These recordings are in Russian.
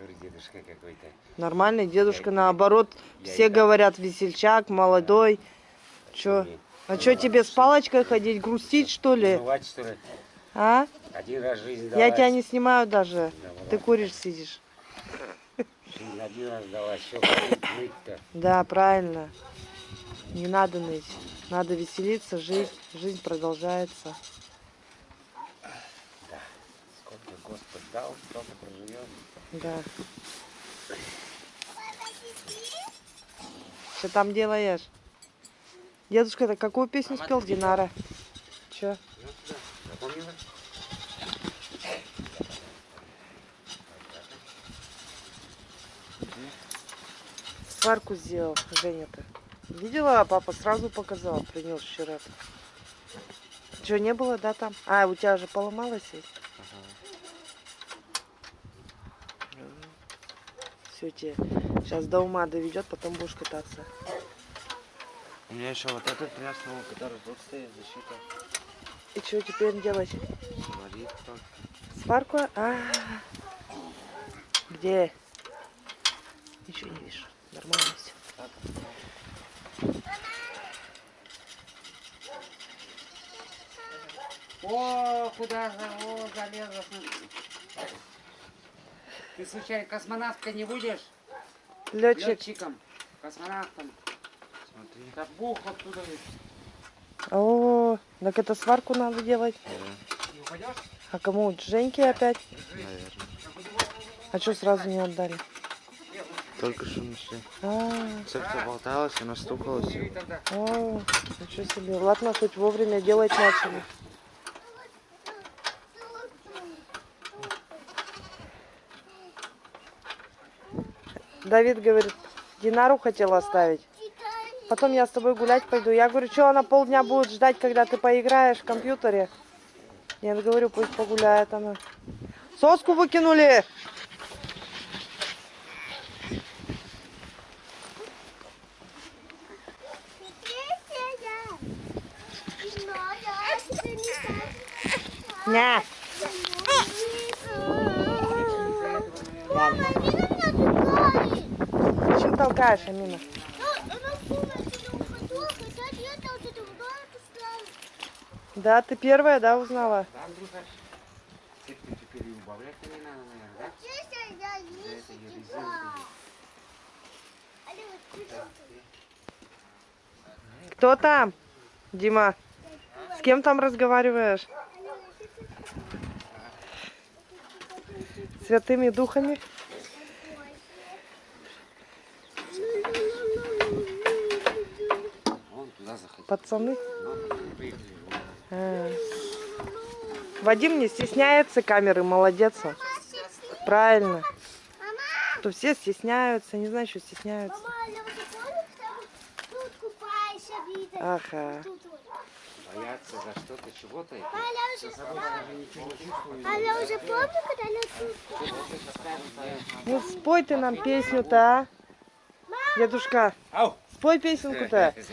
который дедушка какой-то. Нормальный дедушка, Я- наоборот. я Все говорят, весельчак, молодой. Чё? Не- А чё тебе с палочкой ходить, грустить что ли? Бывать, что ли? А? Один раз жизнь Я далась. тебя не снимаю даже. Да, вот Ты куришь, сидишь. Жизнь один раз далась. Что ныть-то? Да, правильно. Не надо ныть. Надо веселиться, жить. Жизнь продолжается. Сколько Господь дал, столько проживем. Да. Что там делаешь? Дедушка, это какую песню спел Динара? Че? Сварку сделал Женя-то. Видела, папа сразу показал, принес вчера. Что, не было, да, там? А, у тебя же поломалось есть? Все, тебе сейчас до ума доведет, потом будешь кататься. У меня еще вот этот тряснул, который тут стоит, защита. И что теперь делать? Говорит только. Сварку? А, где? Ничего не вижу. Нормально все. О, куда за, о, залезла. Ты случайно космонавткой не будешь? Летчик. Летчиком, космонавтом. Смотри. Так бух оттуда. О, так это сварку надо делать. Не упадешь? А кому? Женьке опять? Наверное. А что сразу не отдали? Только что нашли. А, Цепь-то болталась, она стукалась. Бери тогда. о, ничего себе. Ладно, хоть вовремя делать начали. Давид говорит, Динару хотел оставить. Потом я с тобой гулять пойду. Я говорю, что она полдня будет ждать, когда ты поиграешь в компьютере? Я говорю, пусть погуляет она. Соску выкинули. Ня. Зачем толкаешь, Амина? Да, ты первая, да, узнала? Да, Андрюха? Цепь-то теперь и убавлять-то не надо, наверное, да? За это ее резинку. Кто там? Дима, с кем там разговариваешь? Святыми духами? Вон туда заходи. Пацаны? А. Вадим не стесняется камеры, молодец он. Правильно. То все стесняются, не знаю, что стесняются. Ага. Бояться за что-то, чего-то. за уже, помню, когда она тут? Ну спой ты нам песню-то, а? Дедушка, Ау! Спой песенку-то.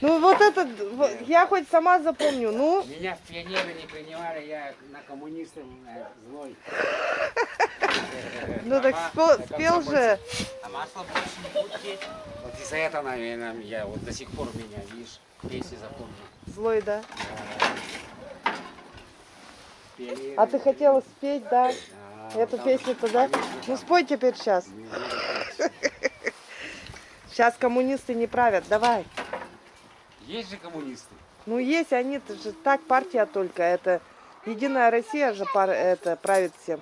Ну вот это, вот, я хоть сама запомню, ну. Меня в пионеры не принимали, я на коммунистов э, злой. Ну так спел же. А масло больше не будет. Вот из-за этого, наверное, я вот до сих пор меня, видишь, песни запомнил. Злой, да? А ты хотела спеть, да? Эту песню-то, да? Ну спой теперь сейчас. Сейчас коммунисты не правят, давай. Есть же коммунисты. Ну есть они, же так партия только, это Единая Россия же пар, это правит всем.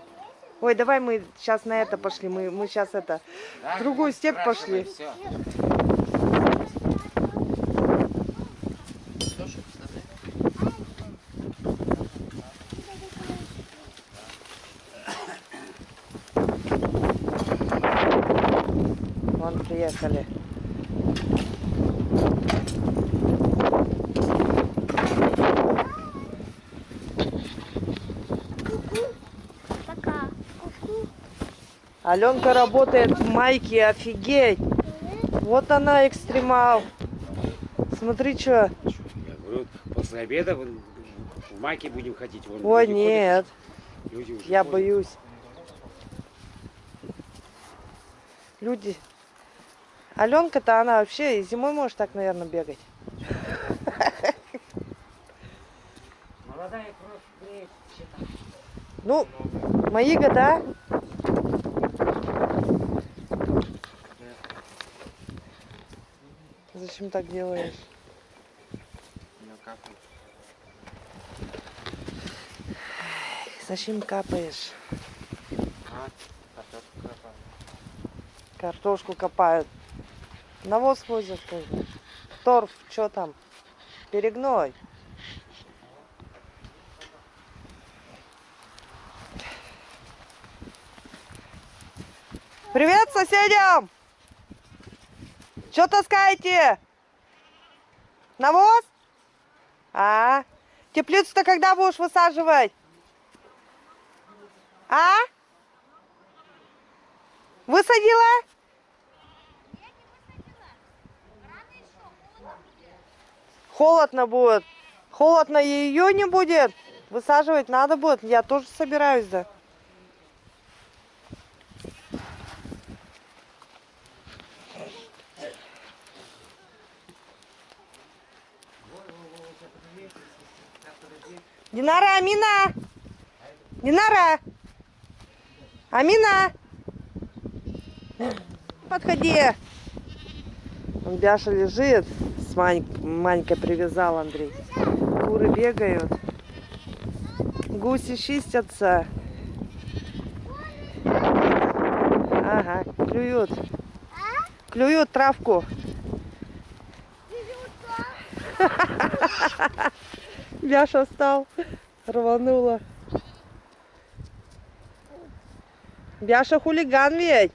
Ой, давай мы сейчас на это пошли, мы, мы сейчас это, Да, В другую не степь пошли. всё. вон приехали. Аленка работает в майке, офигеть. Вот она экстремал. Смотри, что. Я говорю, после обеда в майке будем ходить. Вон Ой, люди нет, ходят, люди уже я ходят. боюсь. Люди. Аленка-то она вообще и зимой может так, наверное, бегать. Молодая кровь. Ну, мои года. Зачем так делаешь? Ну как? вот? Зачем капаешь? А, картошку копаю. Картошку копают. Навоз возят тоже. Торф, что там? Перегной. Привет соседям! Что таскаете? Навоз? А? Теплицу-то когда будешь высаживать? А? Высадила? Холодно будет. Холодно ее не будет. Высаживать надо будет. Я тоже собираюсь, да. Динара, Амина! Динара! Амина! Подходи! Он Бяша лежит, с Мань... Манькой привязал Андрей. Куры бегают. Гуси чистятся. Ага, клюют. Клюют травку. Бяша встал, рванула. Бяша хулиган ведь.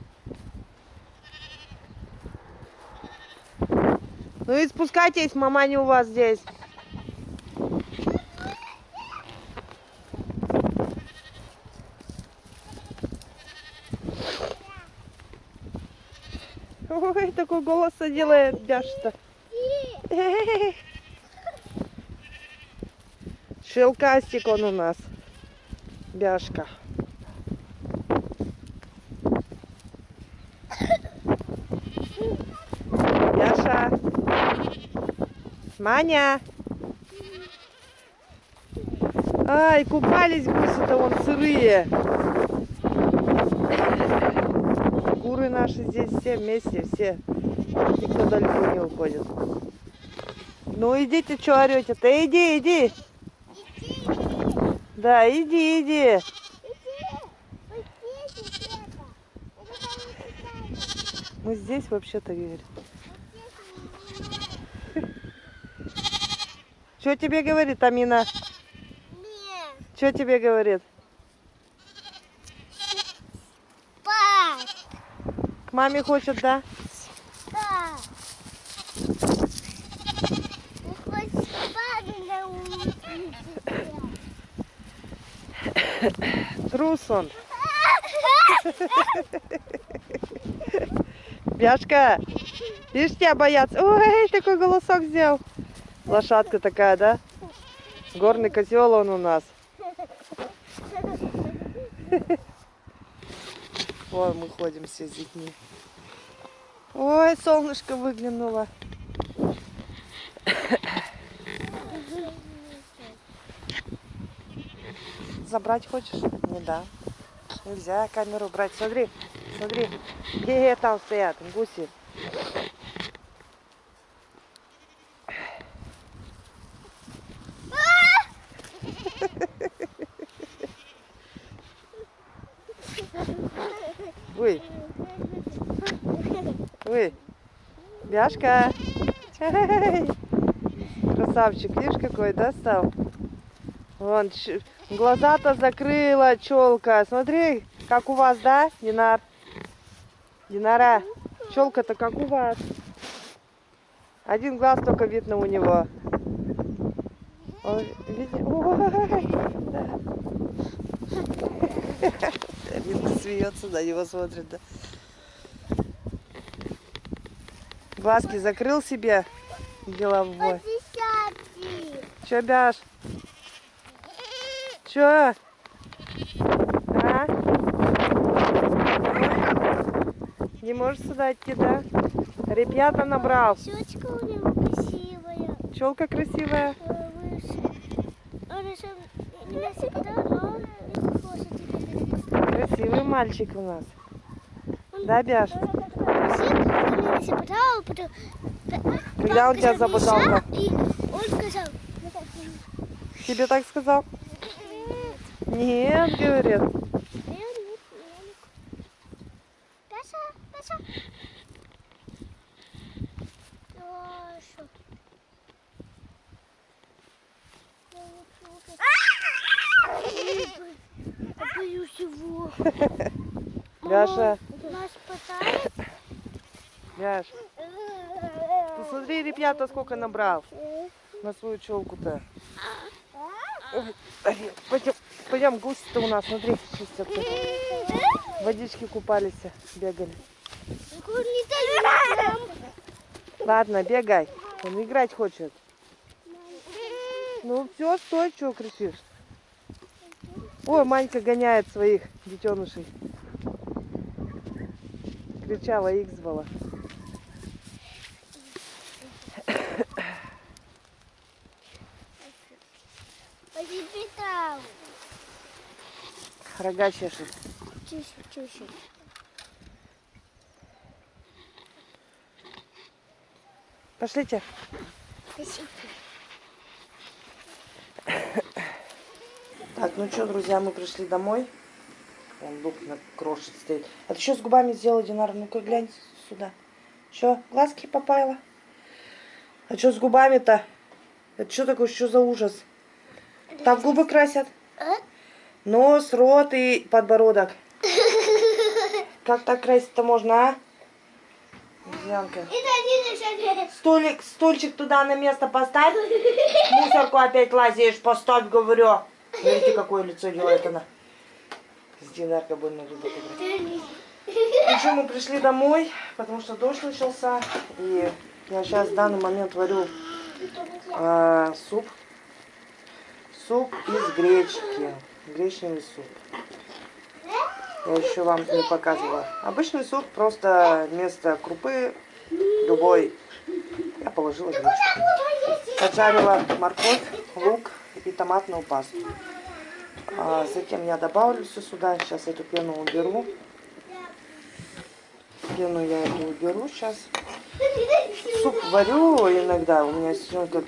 Ну и спускайтесь, мама не у вас здесь. Ой, такой голос делает Бяша-то. Шелкастик он у нас. Бяшка. Бяша. Маня. Ай, купались гуси-то вон сырые. Куры наши здесь все вместе, все. Никто далеко не уходит. Ну идите, что орете-то? Иди, иди. Да, иди, иди. Мы здесь вообще-то, говорит. Что тебе говорит Амина? Что тебе говорит? спать. К маме хочет? Да. Не хочешь спать на улице? Трус он. Бяшка, видишь, тебя боятся. Ой, такой голосок сделал. Лошадка такая, да? Горный козел он у нас. Вон мы ходим все с детьми. Ой, солнышко выглянуло. Забрать хочешь? Не да. Нельзя камеру брать. Смотри, смотри. Где там стоят гуси? Ой, ой, Бяшка. Красавчик, видишь какой, да, стал? Вон, глаза-то закрыла челка. Смотри, как у вас, да, Динар? Динара, челка-то как у вас. Один глаз только видно у него. Ой, види- Ой, да. Видно, смеется, на него смотрит, да. Глазки закрыл себе головой. Десятки. Чё, Бяш? Чё? А? Не можешь сюда идти, да? Ребята набрал. Щечка у него красивая. Челка красивая. Э, теперь. Красивый мальчик у нас. Да, Бяш? Когда он тебя забодал? Вот так, Тебе так сказал? Нет, говорит. Нет. Паша, Паша. Боюсь его. Бяша, Нас пытает. Бяш. Посмотри, ребята, сколько набрал на свою челку-то. Арина, Пойдем, пойдем, гуси-то у нас, смотри, чистятся. Водички купались, бегали. Ладно, бегай. Он играть хочет. Ну все, стой, чего кричишь? Ой, Манька гоняет своих детенышей. Кричала, их звала. Пойди там. Рога чешет. Тише, тише. Пошлите. Спасибо. Так, ну что, друзья, мы пришли домой. Он лук на крошит стоит. А ты что с губами сделала, Динара? Ну-ка глянь сюда. Что, глазки попала? А что с губами-то? Это что такое, что за ужас? Так губы красят? Нос, рот и подбородок. Как так красить-то можно, а? Янка. Это один шаг. Столик, стульчик туда на место поставь. Мусорку опять лазишь, поставь, говорю. Смотрите, какое лицо делает она. С Динаркой больно любит играть. Что, мы пришли домой, потому что дождь начался. И я сейчас в данный момент варю а, суп. Суп из гречки. Гречневый суп. Я еще вам не показывала. Обычный суп, просто вместо крупы любой я положила гречку. Поджарила морковь, лук и томатную пасту. А затем я добавлю все сюда. Сейчас эту пену уберу. Пену я эту уберу сейчас. Суп варю иногда. У меня сестренка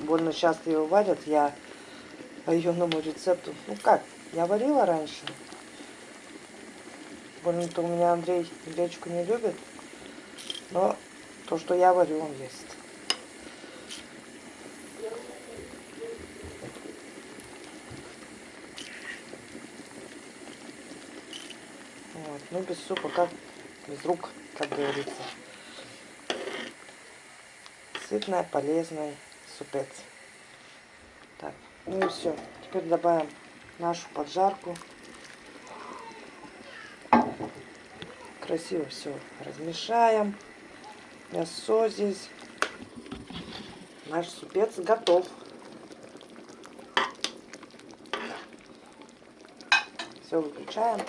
больно часто его варят. Я по ее новому рецепту. Ну как, я варила раньше. Больно-то у меня Андрей гречку не любит. Но то, что я варю, он ест. Вот. Ну, без супа, как без рук, как говорится. Сытный, полезный супец. Ну и все. Теперь добавим нашу поджарку. Красиво все размешаем. Мясо здесь. Наш супец готов. Все выключаем.